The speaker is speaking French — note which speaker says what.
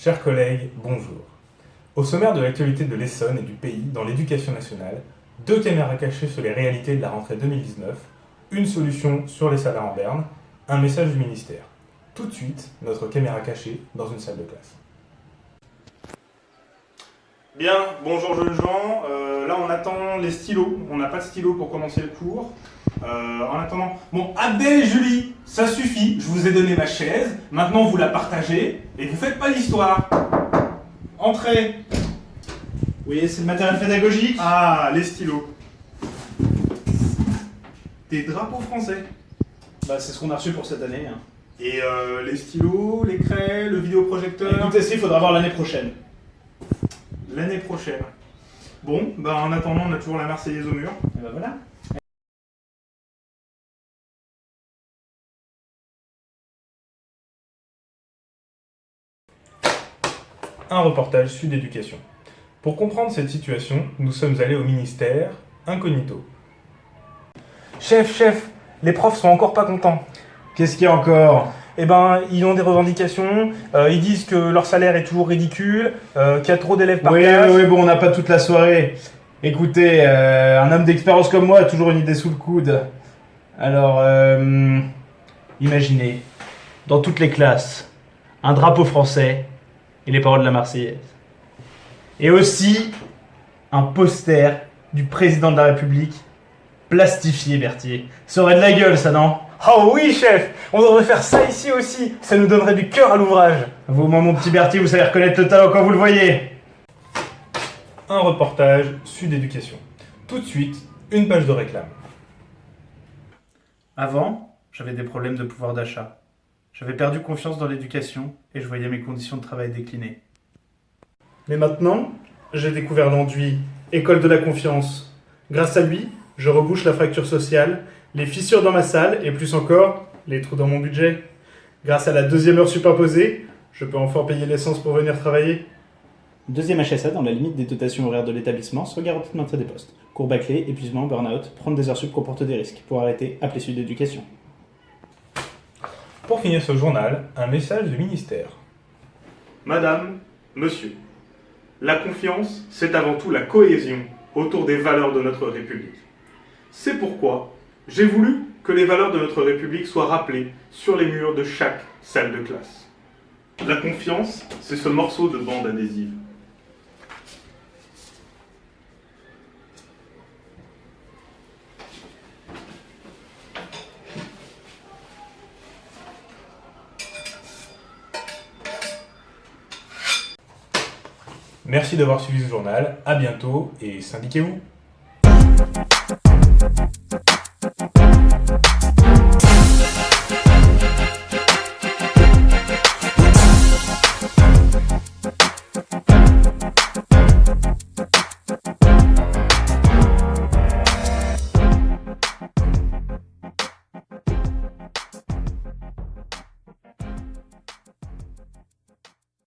Speaker 1: Chers collègues, bonjour. Au sommaire de l'actualité de l'Essonne et du pays dans l'éducation nationale, deux caméras cachées sur les réalités de la rentrée 2019, une solution sur les salaires en berne, un message du ministère. Tout de suite, notre caméra cachée dans une salle de classe. Bien, bonjour jeunes gens. Euh, là, on attend les stylos. On n'a pas de stylos pour commencer le cours. Euh, en attendant, bon, Abdel et Julie, ça suffit. Je vous ai donné ma chaise. Maintenant, vous la partagez et vous faites pas l'histoire. Entrez.
Speaker 2: Oui, c'est le matériel pédagogique.
Speaker 1: Ah, les stylos. Des drapeaux français.
Speaker 2: Bah, c'est ce qu'on a reçu pour cette année. hein.
Speaker 1: Et euh, les stylos, les craies, le vidéoprojecteur.
Speaker 2: Écoutez, ça, il faudra voir l'année prochaine.
Speaker 1: L'année prochaine. Bon, bah en attendant, on a toujours la Marseillaise au mur.
Speaker 2: Et bah voilà.
Speaker 1: Un reportage Sud Éducation. Pour comprendre cette situation, nous sommes allés au ministère incognito. Chef, chef, les profs sont encore pas contents.
Speaker 2: Qu'est-ce qu'il y a encore?
Speaker 1: Eh ben, ils ont des revendications, euh, ils disent que leur salaire est toujours ridicule, euh, qu'il y a trop d'élèves par
Speaker 2: Oui,
Speaker 1: classe.
Speaker 2: oui, oui, bon, on n'a pas toute la soirée. Écoutez, euh, un homme d'expérience comme moi a toujours une idée sous le coude. Alors, euh, imaginez, dans toutes les classes, un drapeau français et les paroles de la Marseillaise. Et aussi, un poster du président de la République, plastifié, Berthier. Ça aurait de la gueule, ça, non?
Speaker 1: Oh oui, chef, on devrait faire ça ici aussi, ça nous donnerait du cœur à l'ouvrage.
Speaker 2: Vous, moi, mon petit Berthier, vous savez reconnaître le talent quand vous le voyez.
Speaker 1: Un reportage Sud Éducation. Tout de suite, une page de réclame.
Speaker 2: Avant, j'avais des problèmes de pouvoir d'achat. J'avais perdu confiance dans l'éducation et je voyais mes conditions de travail décliner. Mais maintenant, j'ai découvert l'enduit École de la confiance. Grâce à lui, je rebouche la fracture sociale, les fissures dans ma salle et plus encore, les trous dans mon budget. Grâce à la deuxième heure superposée, je peux enfin payer l'essence pour venir travailler.
Speaker 3: Deuxième HSA dans la limite des dotations horaires de l'établissement sans garantie de maintien des postes. Cours bâclé, épuisement, burn-out, prendre des heures sup comporte des risques. Pour arrêter, appelez Sud Éducation.
Speaker 1: Pour finir ce journal, un message du ministère.
Speaker 4: Madame, Monsieur, la confiance, c'est avant tout la cohésion autour des valeurs de notre République. C'est pourquoi j'ai voulu que les valeurs de notre République soient rappelées sur les murs de chaque salle de classe. La confiance, c'est ce morceau de bande adhésive.
Speaker 1: Merci d'avoir suivi ce journal, à bientôt et syndiquez-vous.